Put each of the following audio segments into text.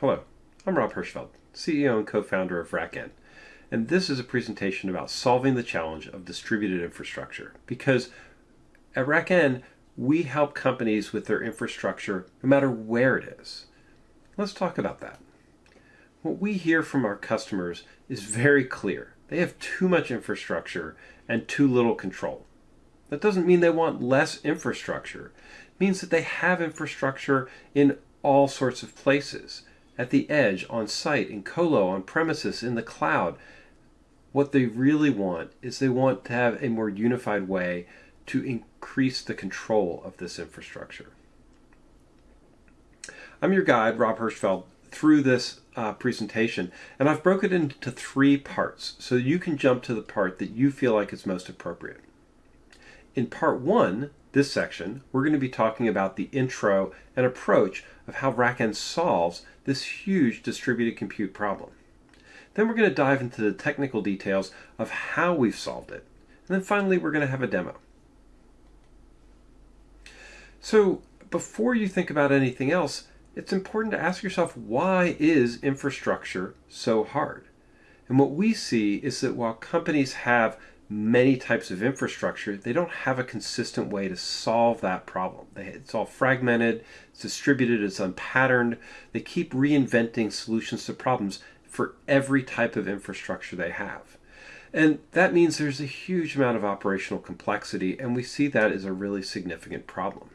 Hello, I'm Rob Hirschfeld, CEO and co-founder of RackN, and this is a presentation about solving the challenge of distributed infrastructure because at RackN, we help companies with their infrastructure no matter where it is. Let's talk about that. What we hear from our customers is very clear. They have too much infrastructure and too little control. That doesn't mean they want less infrastructure. It means that they have infrastructure in all sorts of places at the edge, on site, in colo, on premises, in the cloud. What they really want is they want to have a more unified way to increase the control of this infrastructure. I'm your guide, Rob Hirschfeld, through this uh, presentation, and I've broken it into three parts so you can jump to the part that you feel like is most appropriate. In part one, this section, we're going to be talking about the intro and approach of how RackN solves this huge distributed compute problem. Then we're going to dive into the technical details of how we've solved it. And then finally, we're going to have a demo. So before you think about anything else, it's important to ask yourself, why is infrastructure so hard? And what we see is that while companies have many types of infrastructure, they don't have a consistent way to solve that problem. It's all fragmented, it's distributed, it's unpatterned. They keep reinventing solutions to problems for every type of infrastructure they have. And that means there's a huge amount of operational complexity, and we see that as a really significant problem.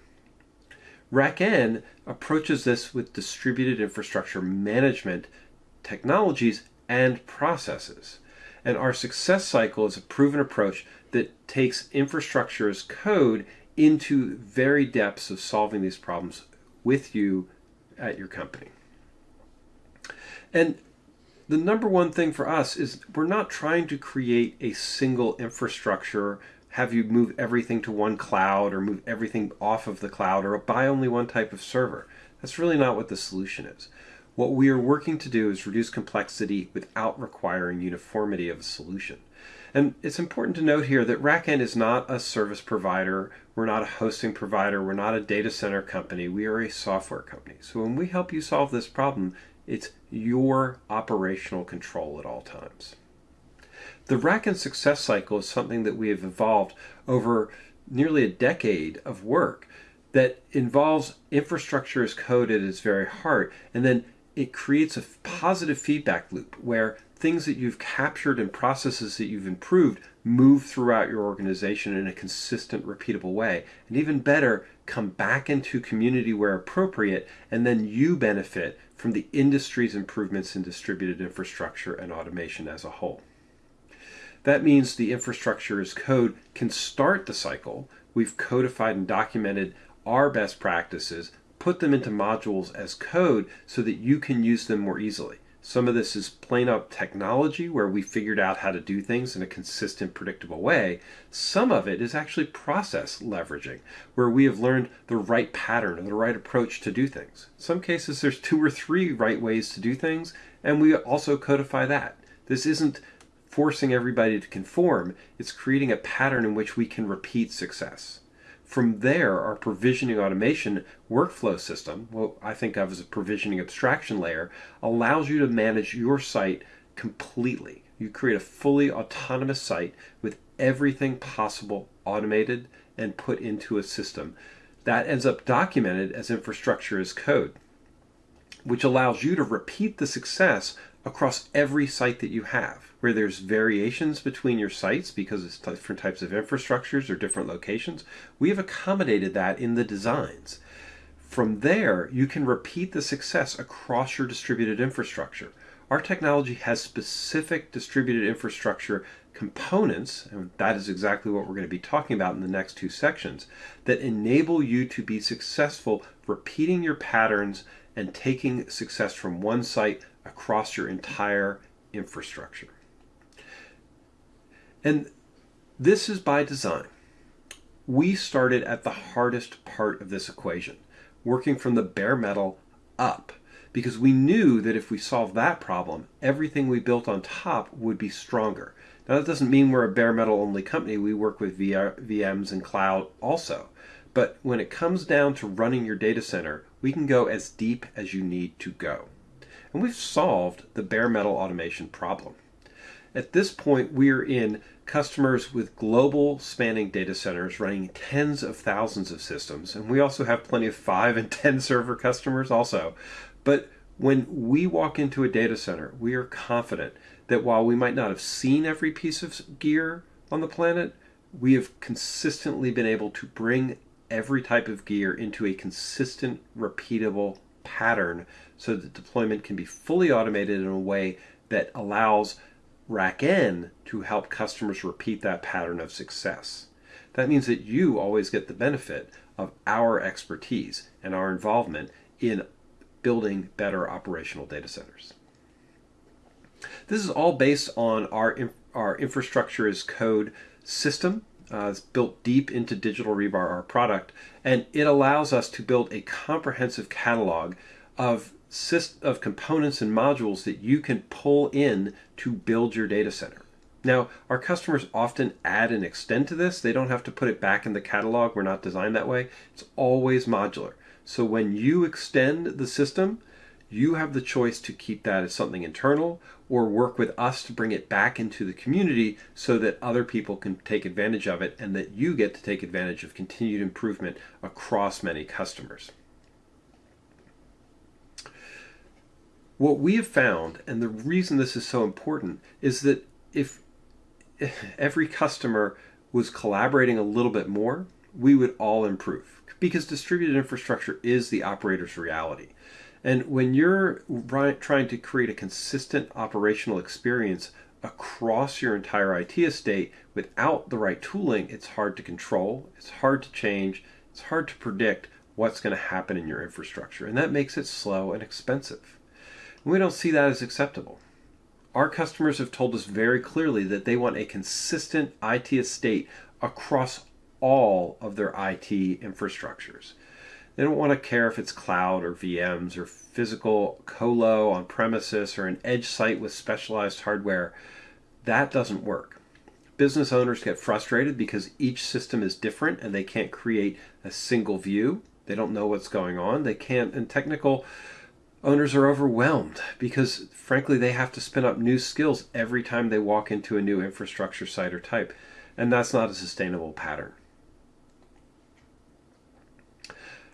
RackN approaches this with distributed infrastructure management technologies and processes. And our success cycle is a proven approach that takes infrastructure as code into very depths of solving these problems with you at your company. And the number one thing for us is we're not trying to create a single infrastructure, have you move everything to one cloud or move everything off of the cloud or buy only one type of server. That's really not what the solution is. What we are working to do is reduce complexity without requiring uniformity of a solution. And it's important to note here that RackN is not a service provider, we're not a hosting provider, we're not a data center company, we are a software company. So when we help you solve this problem, it's your operational control at all times. The RackN success cycle is something that we have evolved over nearly a decade of work that involves infrastructure as code at its very heart, and then it creates a positive feedback loop where things that you've captured and processes that you've improved move throughout your organization in a consistent, repeatable way. And even better, come back into community where appropriate, and then you benefit from the industry's improvements in distributed infrastructure and automation as a whole. That means the infrastructure as code can start the cycle. We've codified and documented our best practices put them into modules as code so that you can use them more easily. Some of this is plain up technology where we figured out how to do things in a consistent, predictable way. Some of it is actually process leveraging, where we have learned the right pattern or the right approach to do things. In some cases, there's two or three right ways to do things, and we also codify that. This isn't forcing everybody to conform, it's creating a pattern in which we can repeat success. From there, our provisioning automation workflow system, what I think of as a provisioning abstraction layer, allows you to manage your site completely. You create a fully autonomous site with everything possible automated and put into a system. That ends up documented as infrastructure as code, which allows you to repeat the success across every site that you have, where there's variations between your sites because it's different types of infrastructures or different locations. We have accommodated that in the designs. From there, you can repeat the success across your distributed infrastructure. Our technology has specific distributed infrastructure components, and that is exactly what we're going to be talking about in the next two sections, that enable you to be successful repeating your patterns and taking success from one site across your entire infrastructure. And this is by design. We started at the hardest part of this equation, working from the bare metal up, because we knew that if we solved that problem, everything we built on top would be stronger. Now, that doesn't mean we're a bare metal only company. We work with VMs and cloud also. But when it comes down to running your data center, we can go as deep as you need to go. and we've solved the bare metal automation problem. At this point, we're in customers with global spanning data centers running tens of thousands of systems, and we also have plenty of 5 and 10 server customers also. But when we walk into a data center, we are confident that while we might not have seen every piece of gear on the planet, we have consistently been able to bring every type of gear into a consistent, repeatable pattern so that deployment can be fully automated in a way that allows RackN to help customers repeat that pattern of success. That means that you always get the benefit of our expertise and our involvement in building better operational data centers. This is all based on our, our infrastructure as code system uh, it's built deep into Digital Rebar, our product, and it allows us to build a comprehensive catalog of of components and modules that you can pull in to build your data center. Now, our customers often add and extend to this. They don't have to put it back in the catalog. We're not designed that way. It's always modular. So when you extend the system, you have the choice to keep that as something internal or work with us to bring it back into the community so that other people can take advantage of it and that you get to take advantage of continued improvement across many customers. What we have found, and the reason this is so important, is that if every customer was collaborating a little bit more, we would all improve because distributed infrastructure is the operator's reality. And when you're trying to create a consistent operational experience across your entire IT estate without the right tooling, it's hard to control, it's hard to change, it's hard to predict what's going to happen in your infrastructure. And that makes it slow and expensive. And we don't see that as acceptable. Our customers have told us very clearly that they want a consistent IT estate across all of their IT infrastructures. They don't want to care if it's cloud or VMs or physical colo on premises or an edge site with specialized hardware. That doesn't work. Business owners get frustrated because each system is different and they can't create a single view. They don't know what's going on. They can't, and technical owners are overwhelmed because, frankly, they have to spin up new skills every time they walk into a new infrastructure site or type. And that's not a sustainable pattern.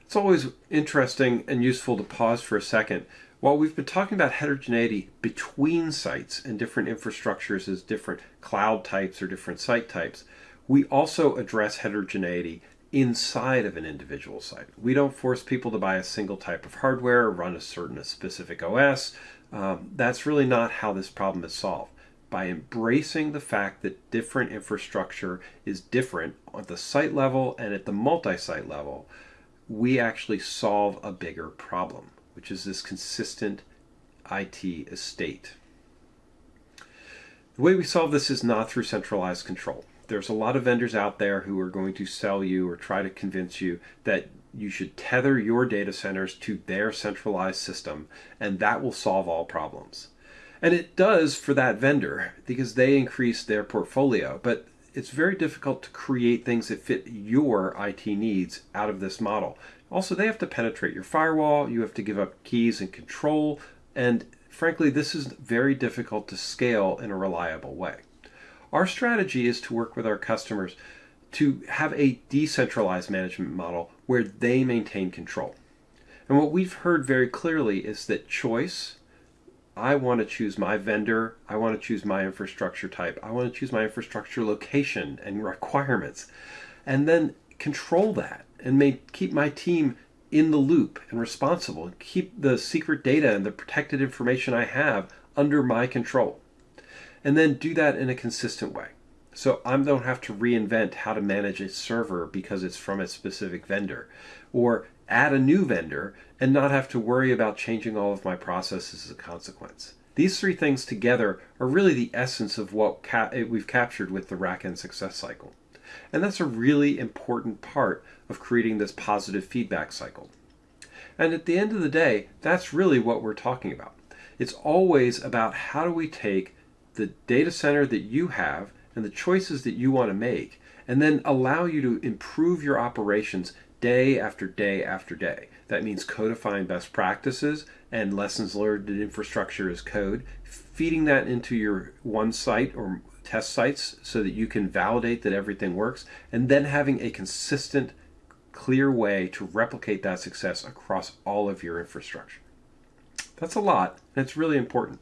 It's always interesting and useful to pause for a second. While we've been talking about heterogeneity between sites and different infrastructures as different cloud types or different site types, we also address heterogeneity inside of an individual site. We don't force people to buy a single type of hardware or run a certain a specific OS. Um, that's really not how this problem is solved. By embracing the fact that different infrastructure is different at the site level and at the multi site level, we actually solve a bigger problem, which is this consistent IT estate. The way we solve this is not through centralized control. There's a lot of vendors out there who are going to sell you or try to convince you that you should tether your data centers to their centralized system, and that will solve all problems. And it does for that vendor because they increase their portfolio, but it's very difficult to create things that fit your IT needs out of this model. Also, they have to penetrate your firewall, you have to give up keys and control, and frankly, this is very difficult to scale in a reliable way. Our strategy is to work with our customers to have a decentralized management model where they maintain control. And what we've heard very clearly is that choice I want to choose my vendor. I want to choose my infrastructure type. I want to choose my infrastructure location and requirements. And then control that and keep my team in the loop and responsible. Keep the secret data and the protected information I have under my control. And then do that in a consistent way. So I don't have to reinvent how to manage a server because it's from a specific vendor or add a new vendor and not have to worry about changing all of my processes as a consequence. These three things together are really the essence of what ca eh, we've captured with the RackN success cycle. And that's a really important part of creating this positive feedback cycle. And at the end of the day, that's really what we're talking about. It's always about how do we take the data center that you have and the choices that you want to make and then allow you to improve your operations day after day after day. That means codifying best practices and lessons learned in infrastructure as code, feeding that into your one site or test sites so that you can validate that everything works, and then having a consistent, clear way to replicate that success across all of your infrastructure. That's a lot, and it's really important.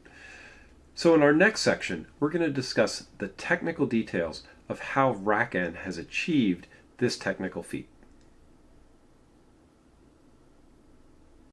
So in our next section, we're going to discuss the technical details of how RackN has achieved this technical feat.